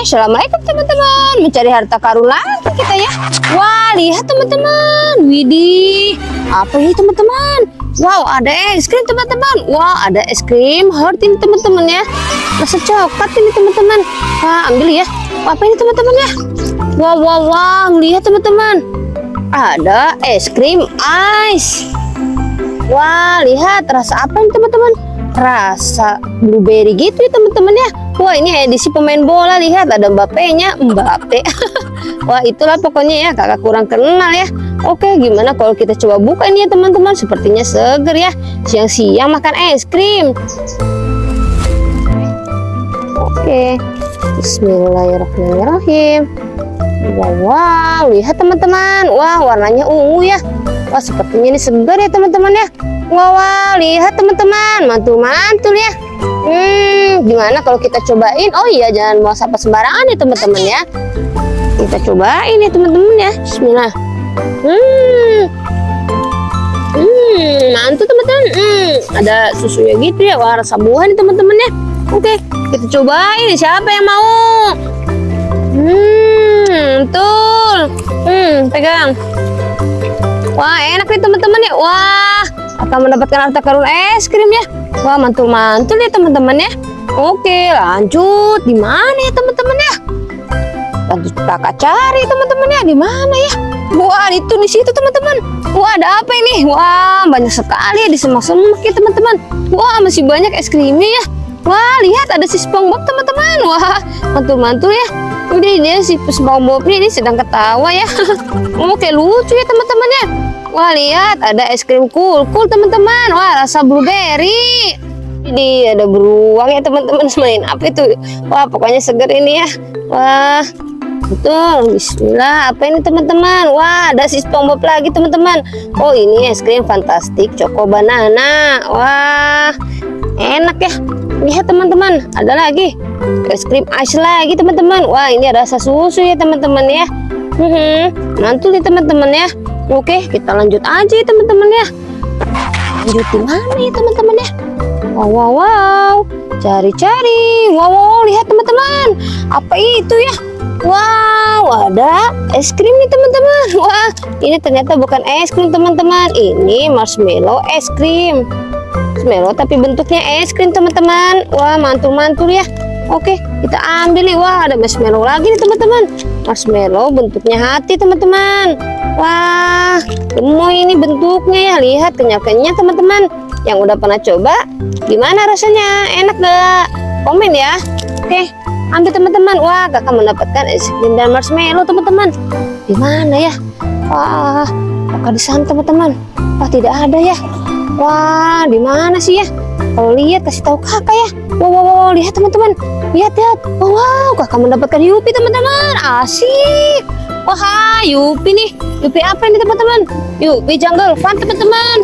Assalamualaikum teman-teman. Mencari harta karun lagi kita ya. Wah lihat teman-teman. Widih. Apa ini teman-teman? Wow ada es krim teman-teman. Wow ada es krim. Heart ini teman-teman ya. Rasa coklat ini teman-teman. Wah ambil ya. Apa ini teman-teman ya? Wow wow wow Lihat teman-teman. Ada es krim ice. Wah lihat. Rasa apa ini teman-teman? Rasa blueberry gitu ya teman-teman ya Wah ini edisi pemain bola lihat ada Mbappe-nya Mbappe. Wah itulah pokoknya ya kakak kurang kenal ya. Oke gimana kalau kita coba buka ini ya teman-teman? Sepertinya seger ya. Siang-siang makan es krim. Oke. Bismillahirrahmanirrahim. Wow, wow. Lihat teman-teman. Wah warnanya ungu ya. Wah sepertinya ini segar ya teman-teman ya. Wow, wow. Lihat teman-teman. Mantul-mantul ya Hmm gimana kalau kita cobain? Oh iya jangan mau apa sembarangan ya teman-teman ya. Kita cobain ya teman-teman ya. Bismillah. Hmm. Hmm mantul teman-teman. Hmm ada susunya gitu ya. Wah rasa buah nih teman-teman ya. Oke kita cobain siapa yang mau? Hmm betul Hmm pegang. Wah enak nih teman-teman ya. Wah akan mendapatkan harta karun es krim ya Wah mantul-mantul ya teman-teman ya. Oke lanjut. Di mana ya teman-teman ya? Lanjut kakak cari teman-teman ya. Di mana ya? Wah itu di situ teman-teman. Wah ada apa ini? Wah banyak sekali ya di semak-semak ya teman-teman. Wah masih banyak es krimnya ya. Wah lihat ada si SpongeBob teman-teman. Wah mantul-mantul ya. Udah dia si SpongeBob ini sedang ketawa ya. Oke lucu ya teman-teman ya Wah lihat ada es krim cool cool teman-teman. Wah rasa blueberry. Ini ada beruang ya teman-teman. Main apa itu? Wah pokoknya seger ini ya. Wah betul. Bismillah. Apa ini teman-teman? Wah ada si SpongeBob lagi teman-teman. Oh ini es krim fantastik Choco banana. Wah enak ya. Lihat teman-teman. Ada lagi. Es krim ice lagi teman-teman. Wah ini ada rasa susu ya teman-teman ya. Hmm, Mantul nih teman-teman ya Oke, kita lanjut aja ya teman-teman ya. Lanjut di mana ya teman-teman ya? Wow, wow, wow. Cari-cari. Wow, wow, lihat teman-teman. Apa itu ya? Wow, ada es krim nih teman-teman. Wah, ini ternyata bukan es krim teman-teman. Ini marshmallow es krim. Marshmallow tapi bentuknya es krim teman-teman. Wah, mantul-mantul ya. Oke, kita ambil nih. Wah, ada marshmallow lagi nih teman-teman. Marshmallow bentuknya hati teman-teman. Wah, gemoy ini bentuknya ya. Lihat kenyal-kenyal teman-teman. Yang udah pernah coba, gimana rasanya? Enak gak? Komen ya. Oke, ambil teman-teman. Wah, kakak mendapatkan es krim dan marshmallow teman-teman. Di mana ya? Wah, kakak di sana teman-teman. Wah, tidak ada ya. Wah, di mana sih ya? Kalau lihat kasih tahu kakak ya. Wow, wow, wow lihat teman-teman. Lihat, lihat. Wow, wow, kakak mendapatkan Yupi teman-teman. Asik. Wah, Yupi nih. Yupi apa ini teman-teman? Yupi jungle fun teman-teman.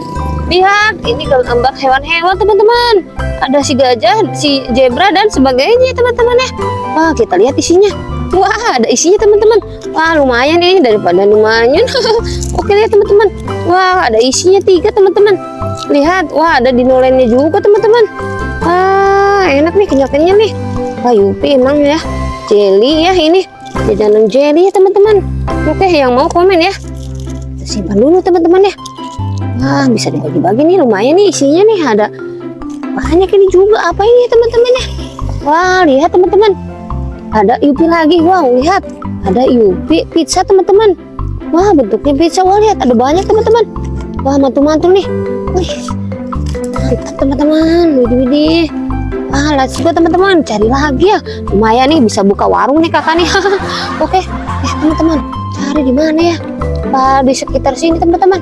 Lihat, ini gambar hewan-hewan teman-teman. Ada si gajah, si zebra dan sebagainya teman-teman ya. Wah, kita lihat isinya. Wah, ada isinya teman-teman. Wah, lumayan ini daripada lumayan. Oke lihat teman-teman. Wah, ada isinya tiga teman-teman. Lihat, wah ada dinolennya juga teman-teman. Wah, enak nih kenyal-kenyal nih. Wah, Yupi emang ya. Jelly ya ini. Jajanan jelly ya teman-teman. Oke, yang mau komen ya. Kita simpan dulu teman-teman ya. Wah, bisa dibagi-bagi nih lumayan nih isinya nih ada banyak ini juga apa ini teman-teman ya. Wah, lihat teman-teman. Ada Yupi lagi. Wow, lihat. Ada Yupi pizza teman-teman. Wah, bentuknya pizza. Wah, lihat ada banyak teman-teman. Wah, mantul-mantul nih. Wih. Mantap teman-teman. Widih-widih. Ah, let's go teman-teman. Cari lagi ya. Lumayan nih bisa buka warung nih kakak nih. Oke. Eh, teman-teman. Cari di mana ya? Wah, di sekitar sini teman-teman.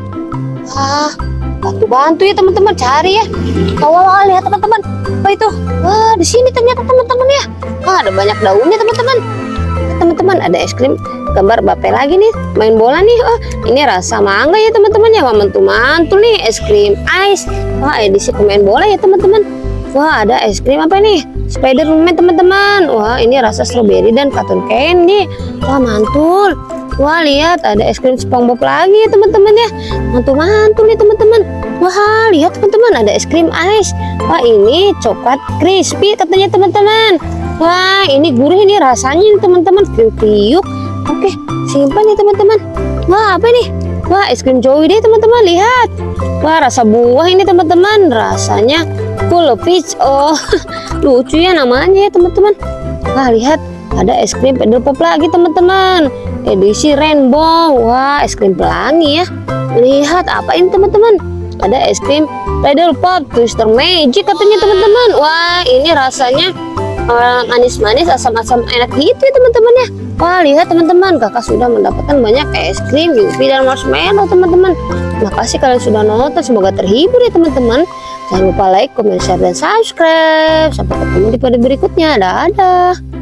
Wah, bantu-bantu ya teman-teman cari ya. Awal-awal lihat teman-teman. Apa itu? Wah, di sini ternyata teman-teman ya. Wah, ada banyak daunnya teman-teman. Teman-teman, ada es krim gambar bape lagi nih. Main bola nih oh. Ini rasa mangga ya teman-teman. Ya wah mantul-mantul nih. Es krim ice wah edisi pemain bola ya teman-teman. Wah ada es krim apa nih? Spiderman teman-teman. Wah ini rasa strawberry dan cotton candy. Wah mantul. Wah lihat ada es krim SpongeBob lagi ya teman-teman ya. Mantul-mantul nih teman-teman. Wah lihat teman-teman ada es krim ice wah ini coklat crispy katanya teman-teman. Wah, ini gurih ini rasanya teman-teman, kriuk-kriuk. Oke, simpan ya teman-teman. Wah, apa ini? Wah, es krim Joey deh teman-teman, lihat. Wah, rasa buah ini teman-teman, rasanya of peach. Oh, lucu ya namanya ya teman-teman. Wah, lihat, ada es krim pedal pop lagi teman-teman. Edisi rainbow. Wah, es krim pelangi ya. Lihat apa ini teman-teman? Ada es krim pedal pop twister magic katanya teman-teman. Wah, ini rasanya eh, manis-manis, asam-asam enak gitu ya teman-teman ya. Wah, lihat teman-teman, kakak sudah mendapatkan banyak es krim, yupi dan marshmallow teman-teman. Makasih kalian sudah nonton, semoga terhibur ya teman-teman. Jangan lupa like, comment, share, dan subscribe. Sampai ketemu di video berikutnya. Dadah.